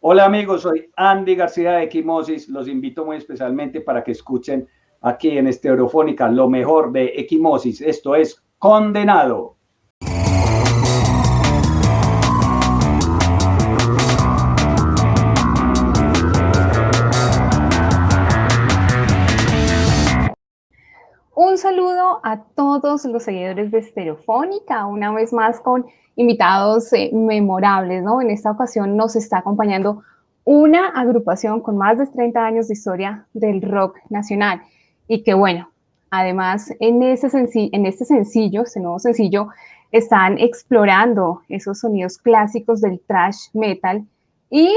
Hola amigos, soy Andy García de Equimosis. Los invito muy especialmente para que escuchen aquí en Estereofónica lo mejor de Equimosis. Esto es Condenado. Saludo a todos los seguidores de Estereofónica, una vez más con invitados eh, memorables, ¿no? En esta ocasión nos está acompañando una agrupación con más de 30 años de historia del rock nacional y que bueno, además en, ese en este sencillo, este nuevo sencillo, están explorando esos sonidos clásicos del thrash metal y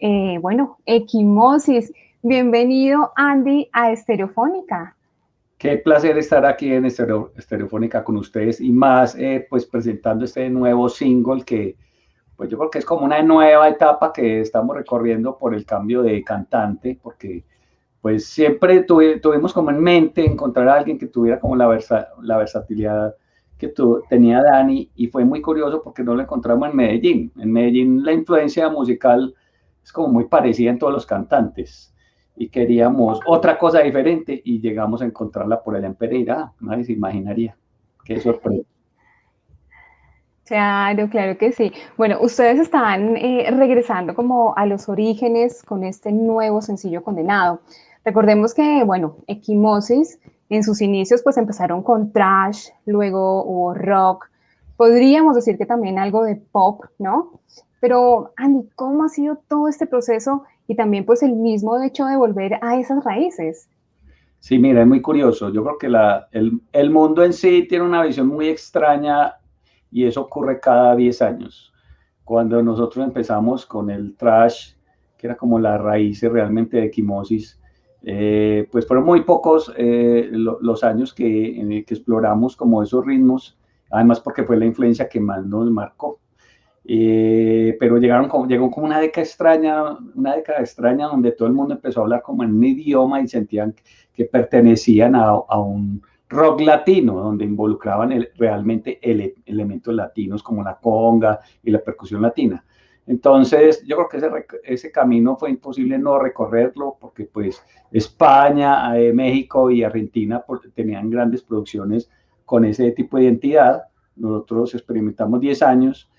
eh, bueno, Equimosis. Bienvenido Andy a Estereofónica. Qué placer estar aquí en Estereofónica con ustedes y más eh, pues presentando este nuevo single que pues yo creo que es como una nueva etapa que estamos recorriendo por el cambio de cantante porque pues siempre tuvimos como en mente encontrar a alguien que tuviera como la, la versatilidad que tenía Dani y fue muy curioso porque no lo encontramos en Medellín. En Medellín la influencia musical es como muy parecida en todos los cantantes y queríamos otra cosa diferente y llegamos a encontrarla por allá en Pereira. Nadie se imaginaría. Qué sorpresa. Claro, claro que sí. Bueno, ustedes están eh, regresando como a los orígenes con este nuevo sencillo condenado. Recordemos que, bueno, Equimosis en sus inicios pues empezaron con trash, luego hubo rock, podríamos decir que también algo de pop, ¿no? Pero, Andy, ¿cómo ha sido todo este proceso y también pues el mismo hecho de volver a esas raíces. Sí, mira, es muy curioso. Yo creo que la, el, el, mundo en sí tiene una visión muy extraña y eso ocurre cada 10 años. Cuando nosotros empezamos con el trash, que era como la raíz realmente de Equimosis, eh, pues fueron muy pocos eh, los años que, que exploramos como esos ritmos, además porque fue la influencia que más nos marcó. Eh, pero llegaron como, llegó como una década extraña, una década extraña donde todo el mundo empezó a hablar como en un idioma y sentían que pertenecían a, a un rock latino, donde involucraban realmente elementos latinos como la conga y la percusión latina. Entonces, yo creo que ese, ese camino fue imposible no recorrerlo porque pues España, eh, México y Argentina tenían grandes producciones con ese tipo de identidad. Nosotros experimentamos 10 años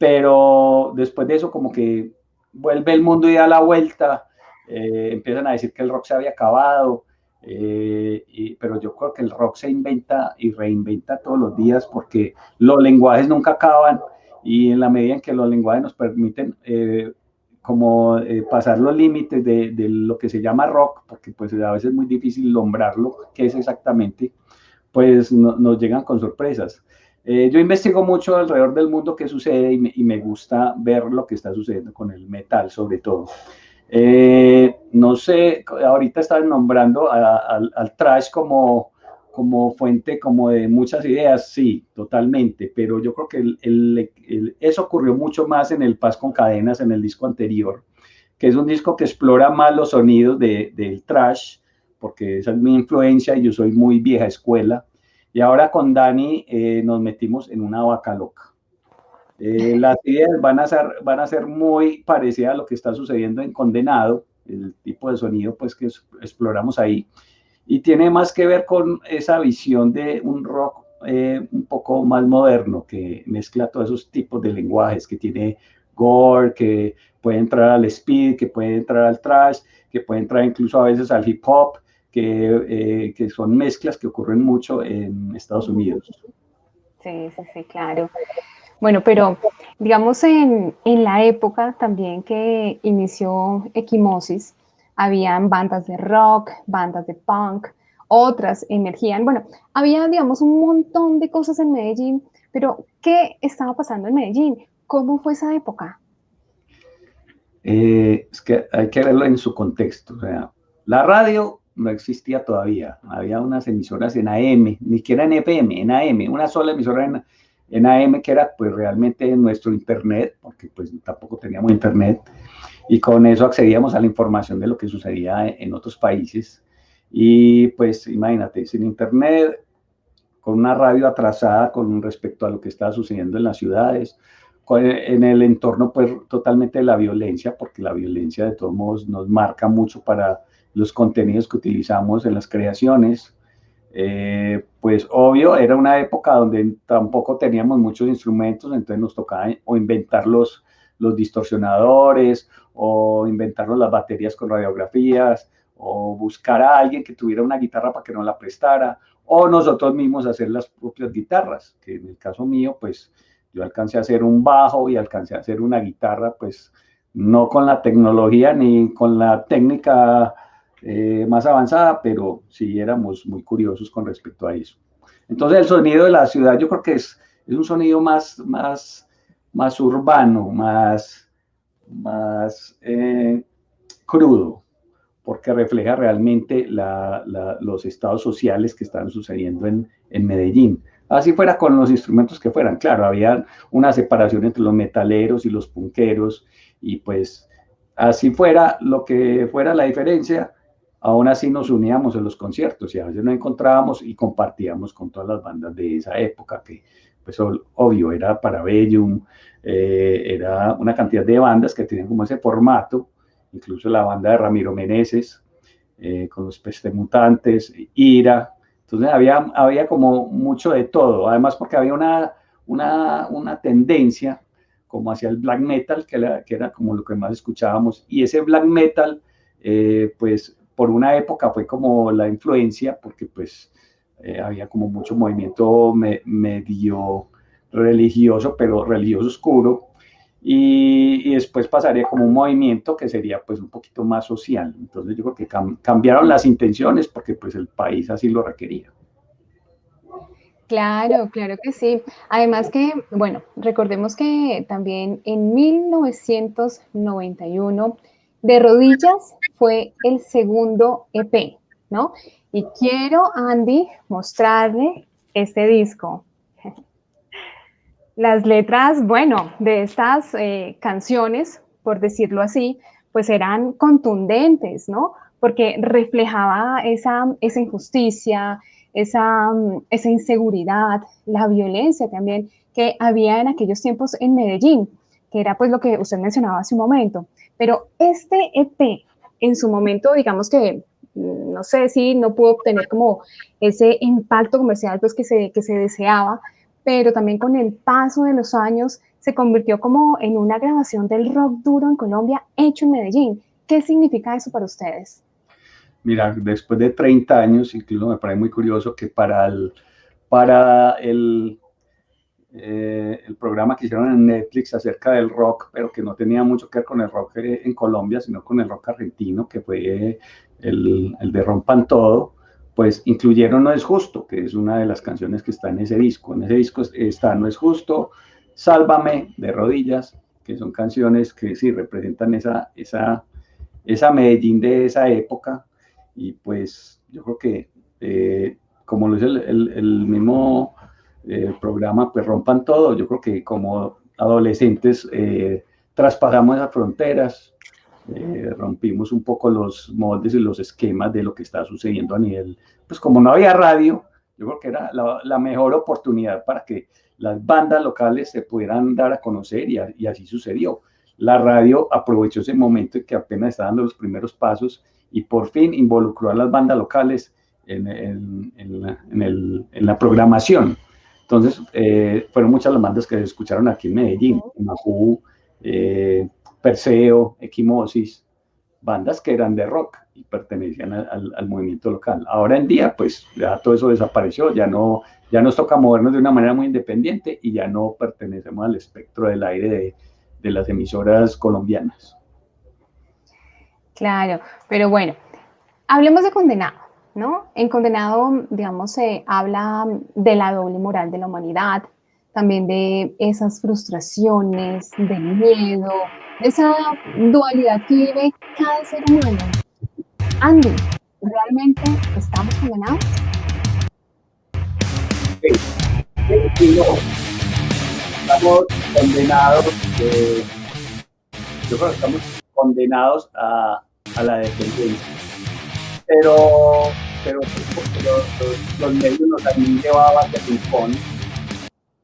pero después de eso como que vuelve el mundo y da la vuelta, eh, empiezan a decir que el rock se había acabado, eh, pero yo creo que el rock se inventa y reinventa todos los días porque los lenguajes nunca acaban y en la medida en que los lenguajes nos permiten eh, como pasar los límites de, lo que se llama rock, porque pues a veces es muy difícil nombrarlo, qué es exactamente, pues nos llegan con sorpresas. Eh, yo investigo mucho alrededor del mundo qué sucede y me, gusta ver lo que está sucediendo con el metal, sobre todo. Eh, no sé, ahorita están nombrando al trash como, como fuente como de muchas ideas, sí, totalmente, pero yo creo que eso ocurrió mucho más en el Paz con Cadenas, en el disco anterior, que es un disco que explora más los sonidos del trash, porque esa es mi influencia y yo soy muy vieja escuela, y ahora con Dani eh, nos metimos en una vaca loca. Eh, las ideas van a, ser, van a ser muy parecidas a lo que está sucediendo en Condenado, el tipo de sonido pues que exploramos ahí. Y tiene más que ver con esa visión de un rock eh, un poco más moderno, que mezcla todos esos tipos de lenguajes, que tiene gore, que puede entrar al speed, que puede entrar al trash, que puede entrar incluso a veces al hip hop, que, eh, que, son mezclas que ocurren mucho en Estados Unidos. Sí, sí, sí, claro. Bueno, pero digamos en, en la época también que inició Equimosis, habían bandas de rock, bandas de punk, otras emergían. Bueno, había, digamos, un montón de cosas en Medellín, pero ¿qué estaba pasando en Medellín? ¿Cómo fue esa época? Eh, es que hay que verlo en su contexto. O sea, la radio no existía todavía. Había unas emisoras en AM, ni siquiera en FM, en AM, una sola emisora en, en AM que era pues realmente nuestro internet, porque pues tampoco teníamos internet, y con eso accedíamos a la información de lo que sucedía en otros países. Y pues imagínate, sin internet, con una radio atrasada con respecto a lo que estaba sucediendo en las ciudades, en el entorno pues totalmente de la violencia, porque la violencia de todos modos nos marca mucho para los contenidos que utilizamos en las creaciones. Eh, pues obvio, era una época donde tampoco teníamos muchos instrumentos, entonces nos tocaba o inventar los, los distorsionadores, o inventarnos las baterías con radiografías, o buscar a alguien que tuviera una guitarra para que nos la prestara, o nosotros mismos hacer las propias guitarras, que en el caso mío, pues yo alcancé a hacer un bajo y alcancé a hacer una guitarra, pues no con la tecnología ni con la técnica eh, más avanzada, pero sí éramos muy curiosos con respecto a eso. Entonces el sonido de la ciudad yo creo que es, es un sonido más, más, más urbano, más, más eh, crudo, porque refleja realmente los estados sociales que están sucediendo en, en Medellín. Así fuera con los instrumentos que fueran. Claro, había una separación entre los metaleros y los punqueros y pues así fuera lo que fuera la diferencia, aún así nos uníamos en los conciertos y a veces nos encontrábamos y compartíamos con todas las bandas de esa época que pues obvio era Parabellum, eh, era una cantidad de bandas que tenían como ese formato, incluso la banda de Ramiro Meneses, eh, con los Pestemutantes, Ira, entonces había, había como mucho de todo, además porque había una, una, una tendencia como hacia el black metal, que era, que era, como lo que más escuchábamos, y ese black metal, eh, pues por una época fue como la influencia, porque pues eh, había como mucho movimiento medio religioso, pero religioso oscuro, y, después pasaría como un movimiento que sería pues un poquito más social. Entonces yo creo que cambiaron las intenciones porque pues el país así lo requería. Claro, claro que sí. Además que, bueno, recordemos que también en 1991 De Rodillas fue el segundo EP, ¿no? Y quiero, Andy, mostrarle este disco. Las letras, bueno, de estas eh, canciones, por decirlo así, pues eran contundentes, ¿no? Porque reflejaba esa, injusticia, esa, esa inseguridad, la violencia también que había en aquellos tiempos en Medellín, que era pues lo que usted mencionaba hace un momento. Pero este EP, en su momento, digamos que mm, no sé si no pudo obtener como ese impacto comercial pues que se, que se deseaba, pero también con el paso de los años se convirtió como en una grabación del rock duro en Colombia hecho en Medellín. ¿Qué significa eso para ustedes? Mira, después de 30 años, incluso me parece muy curioso que para el, para el, eh, el programa que hicieron en Netflix acerca del rock, pero que no tenía mucho que ver con el rock en Colombia, sino con el rock argentino, que fue el, el de Rompan Todo, pues incluyeron No es justo, que es una de las canciones que está en ese disco. En ese disco está No es justo, Sálvame de rodillas, que son canciones que sí representan esa, esa, esa Medellín de esa época. Y pues yo creo que, eh, como lo dice el, mismo eh, programa, pues rompan todo. Yo creo que como adolescentes eh, traspasamos esas fronteras, eh, rompimos un poco los moldes y los esquemas de lo que está sucediendo a nivel, pues como no había radio, yo creo que era la, mejor oportunidad para que las bandas locales se pudieran dar a conocer y, así sucedió. La radio aprovechó ese momento en que apenas estaban dando los primeros pasos y por fin involucró a las bandas locales en, en, la, programación. Entonces, eh, fueron muchas las bandas que se escucharon aquí en Medellín, Majú, eh, Perseo, Equimosis, bandas que eran de rock y pertenecían al, movimiento local. Ahora en día, pues ya todo eso desapareció, ya no, ya nos toca movernos de una manera muy independiente y ya no pertenecemos al espectro del aire de, de las emisoras colombianas. Claro, pero bueno, hablemos de condenado, ¿no? En condenado, digamos, se habla de la doble moral de la humanidad, también de esas frustraciones, del miedo, de esa dualidad que vive cada ser humano. Andy, ¿realmente estamos condenados? Sí, no. Estamos condenados, eh, yo creo que estamos condenados a, a la dependencia. Pero, pero los, los, medios nos han llevado a que se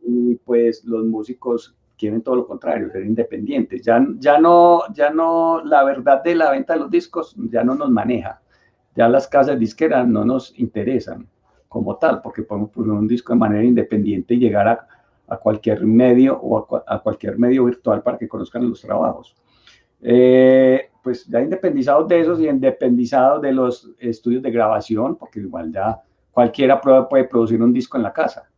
y pues los músicos quieren todo lo contrario, ser independientes. Ya, ya, no, ya no, la verdad de la venta de los discos ya no nos maneja. Ya las casas disqueras no nos interesan como tal, porque podemos poner un disco de manera independiente y llegar a cualquier medio o a, cualquier medio virtual para que conozcan los trabajos. Eh, pues ya independizados de esos y independizados de los estudios de grabación, porque igual ya cualquiera puede producir un disco en la casa.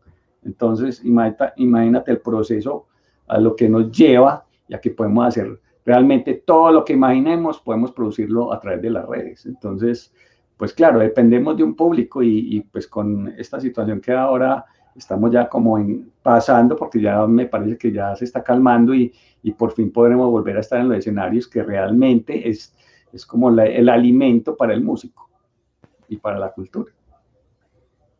Entonces, imagínate, imagínate el proceso a lo que nos lleva, ya que podemos hacer realmente todo lo que imaginemos, podemos producirlo a través de las redes. Entonces, pues claro, dependemos de un público y, y pues con esta situación que ahora estamos ya como pasando, porque ya me parece que ya se está calmando y, y, por fin podremos volver a estar en los escenarios que realmente es, es como el alimento para el músico y para la cultura.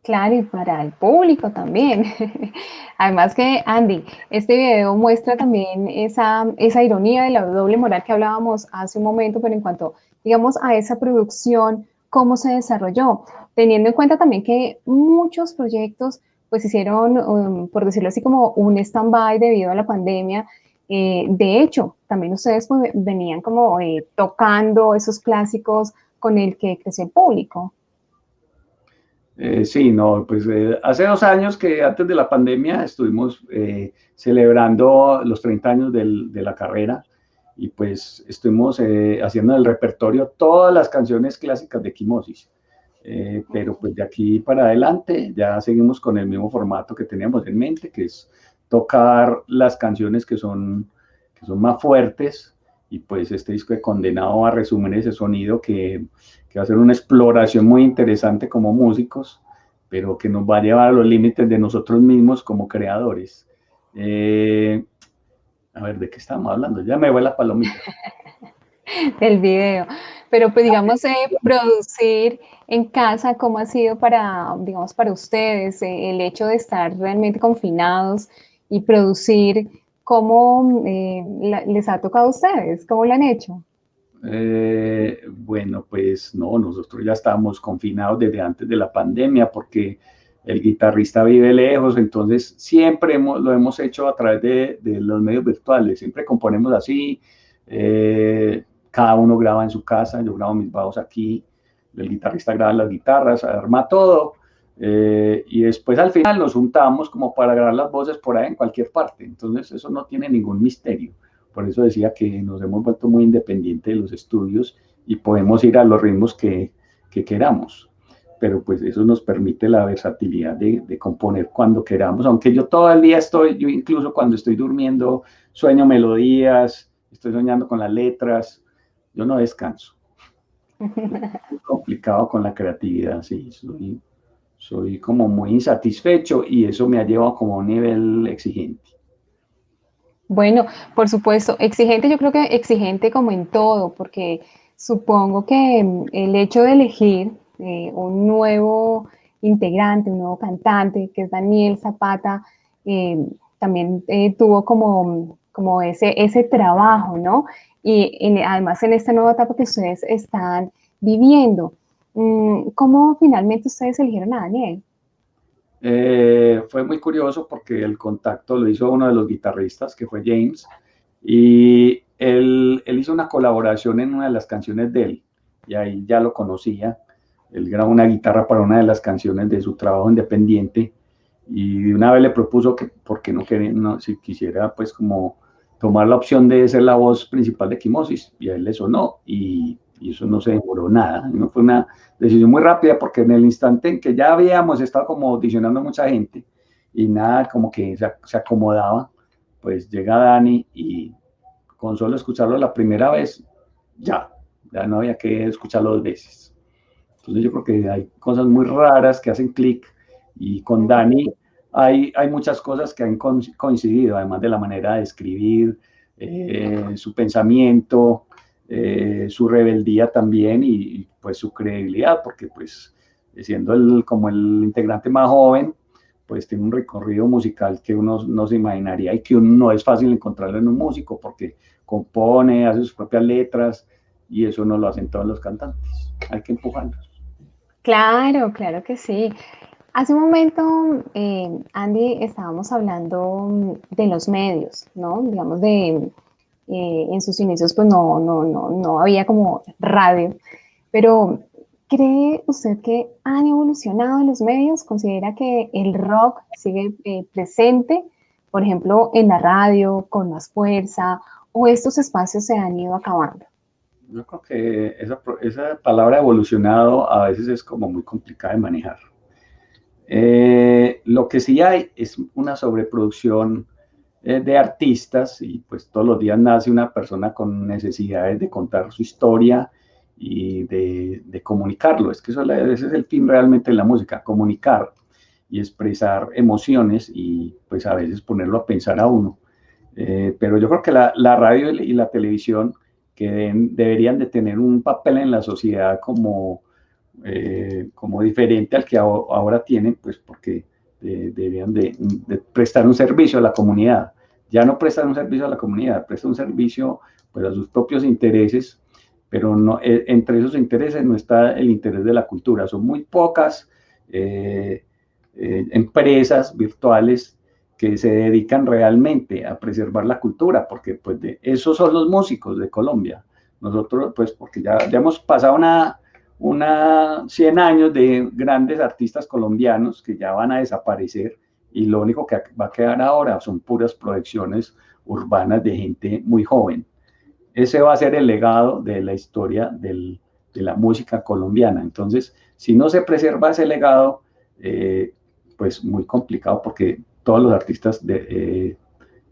Claro, y para el público también. Además que, Andy, este video muestra también esa, esa ironía de la doble moral que hablábamos hace un momento, pero en cuanto, digamos, a esa producción, cómo se desarrolló, teniendo en cuenta también que muchos proyectos pues hicieron, um, por decirlo así, como un stand-by debido a la pandemia. Eh, de hecho, también ustedes pues, venían como eh, tocando esos clásicos con el que creció el público. Eh, sí, no, pues hace dos años que antes de la pandemia estuvimos celebrando los 30 años de la carrera y pues estuvimos haciendo el repertorio todas las canciones clásicas de Quimosis. Eh, pero pues de aquí para adelante ya seguimos con el mismo formato que teníamos en mente, que es tocar las canciones que son, que son más fuertes y pues este disco de Condenado a resumir ese sonido que, que va a ser una exploración muy interesante como músicos, pero que nos va a llevar a los límites de nosotros mismos como creadores. Eh, a ver, ¿de qué estamos hablando? Ya me voy la palomita. Del video. Pero pues digamos, eh, producir en casa, ¿cómo ha sido para, digamos, para ustedes eh, el hecho de estar realmente confinados y producir? ¿Cómo eh, les ha tocado a ustedes? ¿Cómo lo han hecho? bueno, pues no, nosotros ya estábamos confinados desde antes de la pandemia porque el guitarrista vive lejos, entonces siempre lo hemos hecho a través de, de, los medios virtuales, siempre componemos así, cada uno graba en su casa, yo grabo mis bajos aquí, el guitarrista graba las guitarras, arma todo, eh, y después al final nos juntamos como para grabar las voces por ahí en cualquier parte, entonces eso no tiene ningún misterio, por eso decía que nos hemos vuelto muy independientes de los estudios y podemos ir a los ritmos que, que queramos, pero pues eso nos permite la versatilidad de, de, componer cuando queramos, aunque yo todo el día estoy, yo incluso cuando estoy durmiendo sueño melodías, estoy soñando con las letras, yo no descanso. Complicado con la creatividad, sí, soy, como muy insatisfecho y eso me ha llevado como a un nivel exigente. Bueno, por supuesto, exigente, yo creo que exigente como en todo, porque supongo que mm, el hecho de elegir eh, un nuevo integrante, un nuevo cantante, que es Daniel Zapata, eh, también eh, tuvo como, como ese, ese trabajo, ¿no? y además en esta nueva etapa que ustedes están viviendo. Mm, ¿Cómo finalmente ustedes eligieron a Daniel? Eh, fue muy curioso porque el contacto lo hizo uno de los guitarristas, que fue James, y él, él, hizo una colaboración en una de las canciones de él, y ahí ya lo conocía. Él grabó una guitarra para una de las canciones de su trabajo independiente, y una vez le propuso que, porque no no, si quisiera, pues como tomar la opción de ser la voz principal de Quimosis y a él le sonó y, y eso no se demoró nada. ¿no? Fue una decisión muy rápida porque en el instante en que ya habíamos estado como audicionando a mucha gente y nada como que se, se acomodaba, pues llega Dani y con solo escucharlo la primera vez, ya, ya no había que escucharlo dos veces. Entonces yo creo que hay cosas muy raras que hacen clic y con Dani hay, hay muchas cosas que han coincidido, además de la manera de escribir, eh, su pensamiento, eh, su rebeldía también y, pues su credibilidad, porque pues siendo el, como el integrante más joven, pues tiene un recorrido musical que uno no se imaginaría y que uno no es fácil encontrarlo en un músico porque compone, hace sus propias letras y eso no lo hacen todos los cantantes. Hay que empujarlos. Claro, claro que sí. Hace un momento, eh, Andy, estábamos hablando de los medios, ¿no? Digamos, de, eh, en sus inicios, pues no, no, no, no había como radio, pero ¿cree usted que han evolucionado los medios? ¿Considera que el rock sigue eh, presente, por ejemplo, en la radio, con más fuerza, o estos espacios se han ido acabando? Yo creo que esa, esa palabra evolucionado a veces es como muy complicada de manejar. Eh, lo que sí hay es una sobreproducción eh, de artistas y pues todos los días nace una persona con necesidades de contar su historia y de, comunicarlo. Es que eso, ese es el fin realmente de la música, comunicar y expresar emociones y pues a veces ponerlo a pensar a uno. Eh, pero yo creo que la, radio y la televisión deberían de tener un papel en la sociedad como eh, como diferente al que ahora tienen, pues porque deberían de, prestar un servicio a la comunidad. Ya no prestan un servicio a la comunidad, prestan un servicio pues, a sus propios intereses, pero no, eh, entre esos intereses no está el interés de la cultura. Son muy pocas eh, empresas virtuales que se dedican realmente a preservar la cultura, porque pues de, esos son los músicos de Colombia. Nosotros, pues, porque ya, ya hemos pasado una, una 100 años de grandes artistas colombianos que ya van a desaparecer y lo único que va a quedar ahora son puras proyecciones urbanas de gente muy joven. Ese va a ser el legado de la historia de la música colombiana. Entonces, si no se preserva ese legado, eh, pues muy complicado porque todos los artistas eh,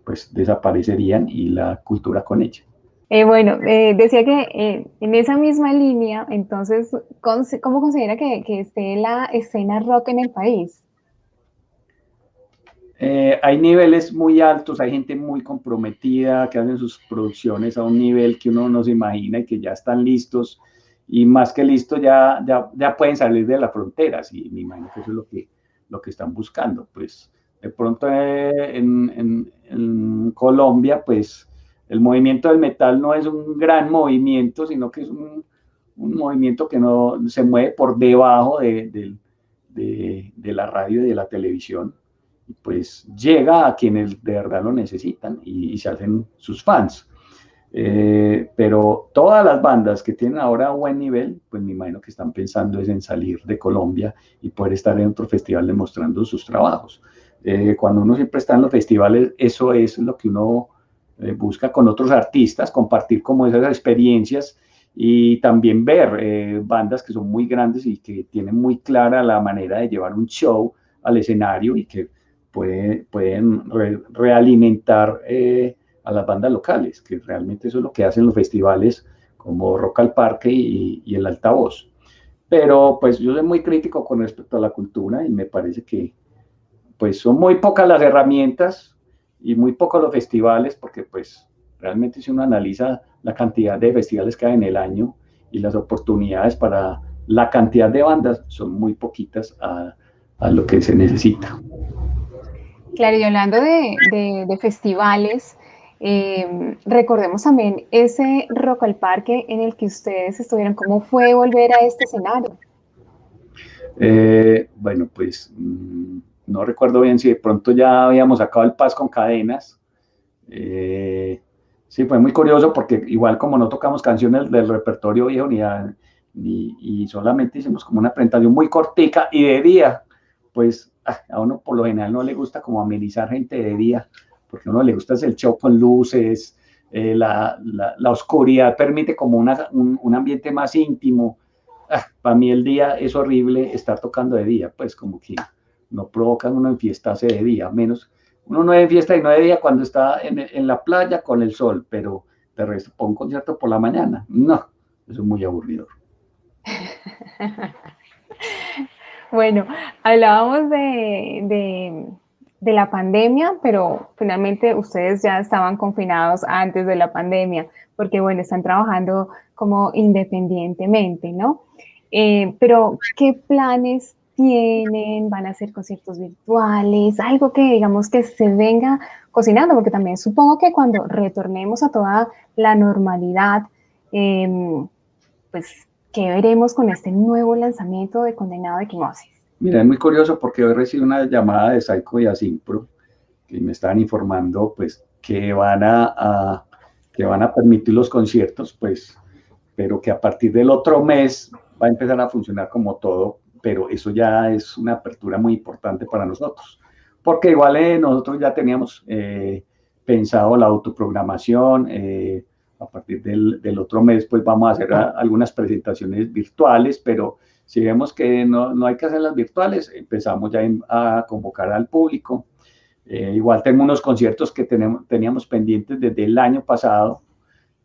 pues desaparecerían y la cultura con ella. Eh, bueno, eh, decía que eh, en esa misma línea, entonces, ¿cómo considera que, esté la escena rock en el país? hay niveles muy altos, hay gente muy comprometida que hacen sus producciones a un nivel que uno no se imagina y que ya están listos y más que listos ya, ya, pueden salir de las fronteras y me imagino que eso es lo que, lo que están buscando. Pues de pronto en, en Colombia, pues el movimiento del metal no es un gran movimiento, sino que es un, movimiento que no se mueve por debajo de, la radio y de la televisión. Y pues llega a quienes de verdad lo necesitan y, se hacen sus fans. Eh, pero todas las bandas que tienen ahora buen nivel, pues me imagino que están pensando es en salir de Colombia y poder estar en otro festival demostrando sus trabajos. Eh, cuando uno siempre está en los festivales, eso es lo que uno busca con otros artistas compartir como esas experiencias y también ver eh, bandas que son muy grandes y que tienen muy clara la manera de llevar un show al escenario y que pueden realimentar eh, a las bandas locales, que realmente eso es lo que hacen los festivales como Rock al Parque y, y el Altavoz. Pero pues yo soy muy crítico con respecto a la cultura y me parece que pues son muy pocas las herramientas y muy poco los festivales, porque pues realmente si uno analiza la cantidad de festivales que hay en el año y las oportunidades para la cantidad de bandas son muy poquitas a, lo que se necesita. Claro, y hablando de, festivales, em, recordemos también ese Rock al Parque en el que ustedes estuvieron. ¿Cómo fue volver a este escenario? Eh, bueno, pues mm, no recuerdo bien si de pronto ya habíamos sacado el Paz con cadenas. Eh, sí, fue muy curioso porque igual como no tocamos canciones del repertorio viejo ni, y solamente hicimos como una presentación muy cortica y de día, pues ah, a uno por lo general no le gusta como amenizar gente de día, porque a uno le gusta el show con luces, eh, la, la, oscuridad permite como una, un, ambiente más íntimo. Ah, para mí el día es horrible estar tocando de día, pues como que no provocan uno enfiestarse de día, menos uno no es fiesta y no de día cuando está en, la playa con el sol, pero de resto, un concierto por la mañana, no, eso es muy aburrido. bueno, hablábamos de, de, la pandemia, pero finalmente ustedes ya estaban confinados antes de la pandemia, porque bueno, están trabajando como independientemente, ¿no? Eh, pero, ¿qué planes tienen, van a hacer conciertos virtuales, algo que digamos que se venga cocinando, porque también supongo que cuando retornemos a toda la normalidad, em, pues, ¿qué veremos con este nuevo lanzamiento de Condenado de Quimosis? Mira, es muy curioso porque hoy recibí una llamada de Saico y Asimpro que me estaban informando pues que van a, que van a permitir los conciertos, pues, pero que a partir del otro mes va a empezar a funcionar como todo, pero eso ya es una apertura muy importante para nosotros, porque igual eh, nosotros ya teníamos eh, pensado la autoprogramación, eh, a partir del, del, otro mes pues vamos a hacer algunas presentaciones virtuales, pero si vemos que no, no hay que hacerlas virtuales, empezamos ya a convocar al público. Eh, igual tengo unos conciertos que tenemos, teníamos pendientes desde el año pasado,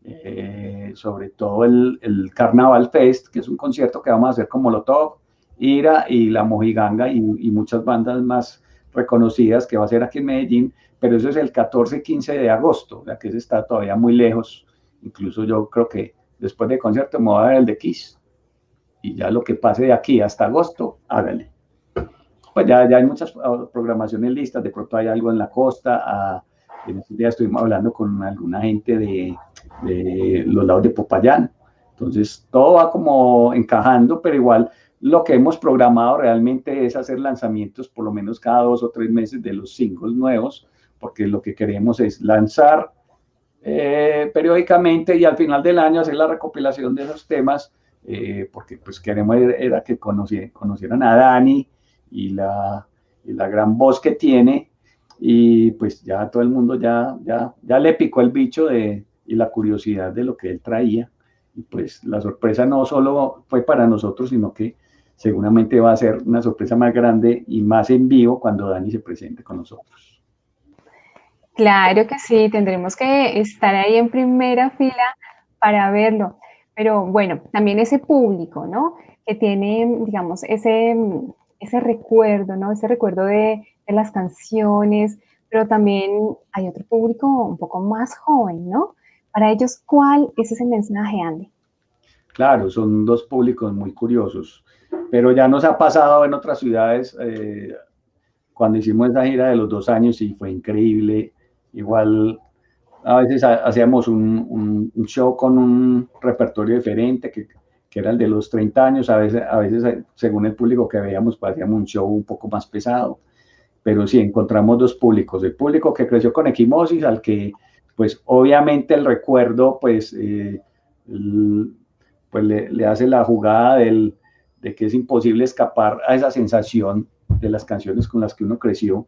eh, sobre todo el, el, Carnaval Fest, que es un concierto que vamos a hacer con Molotov, Ira y La Mojiganga y, muchas bandas más reconocidas que va a ser aquí en Medellín, pero eso es el 14-15 de agosto, sea que ese está todavía muy lejos. Incluso yo creo que después del concierto me voy a dar el de Kiss y ya lo que pase de aquí hasta agosto, hágale. Pues ya, ya hay muchas ah, programaciones listas, de pronto hay algo en la costa, ah, en estos días estuvimos hablando con alguna gente de, de los lados de Popayán, entonces todo va como encajando, pero igual lo que hemos programado realmente es hacer lanzamientos por lo menos cada dos o tres meses de los singles nuevos, porque lo que queremos es lanzar eh, periódicamente y al final del año hacer la recopilación de esos temas eh, porque pues queremos era que conocieran a Dani y la, la, gran voz que tiene y pues ya todo el mundo ya, ya, ya le picó el bicho de, y la curiosidad de lo que él traía. Y pues la sorpresa no solo fue para nosotros sino que seguramente va a ser una sorpresa más grande y más en vivo cuando Dani se presente con nosotros. Claro que sí, tendremos que estar ahí en primera fila para verlo. Pero bueno, también ese público, ¿no? Que tiene, digamos, ese, ese recuerdo, ¿no? Ese recuerdo de, las canciones, pero también hay otro público un poco más joven, ¿no? Para ellos, ¿cuál es ese mensaje, Andy? Claro, son dos públicos muy curiosos, pero ya nos ha pasado en otras ciudades, eh, cuando hicimos esa gira de los dos años y fue increíble, igual a veces hacíamos un, show con un repertorio diferente, que, era el de los 30 años, a veces, a veces según el público que veíamos, pues hacíamos un show un poco más pesado, pero sí, encontramos dos públicos, el público que creció con Equimosis, al que, pues obviamente el recuerdo, pues, eh, pues le, hace la jugada del, de que es imposible escapar a esa sensación de las canciones con las que uno creció,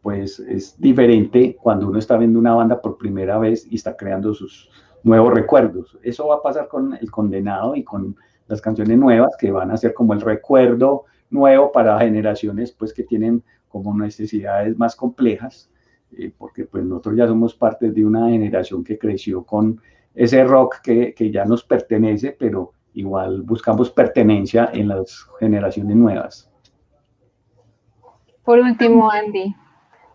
pues es diferente cuando uno está viendo una banda por primera vez y está creando sus nuevos recuerdos. Eso va a pasar con El Condenado y con las canciones nuevas que van a ser como el recuerdo nuevo para generaciones pues que tienen como necesidades más complejas, eh, porque pues nosotros ya somos parte de una generación que creció con ese rock que, que ya nos pertenece, pero igual buscamos pertenencia en las generaciones nuevas. Por último, Andy,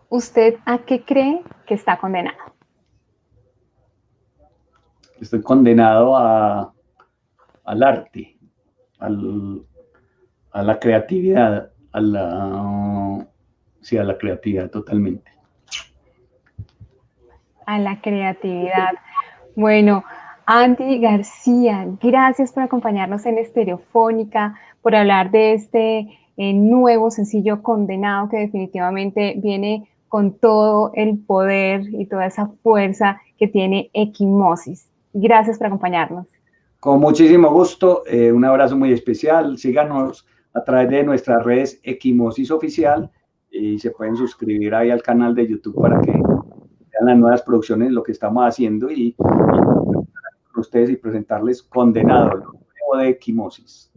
¿usted a qué cree que está condenado? Estoy condenado a, al arte, a la creatividad, a la, sí, a la creatividad totalmente. A la creatividad. Bueno, Andy García, gracias por acompañarnos en Estereofónica, por hablar de este eh, nuevo sencillo Condenado que definitivamente viene con todo el poder y toda esa fuerza que tiene Equimosis. Gracias por acompañarnos. Con muchísimo gusto, eh, un abrazo muy especial. Síganos a través de nuestras redes Equimosis Oficial y se pueden suscribir ahí al canal de YouTube para que vean las nuevas producciones, lo que estamos haciendo y, ustedes y presentarles Condenado, el de equimosis.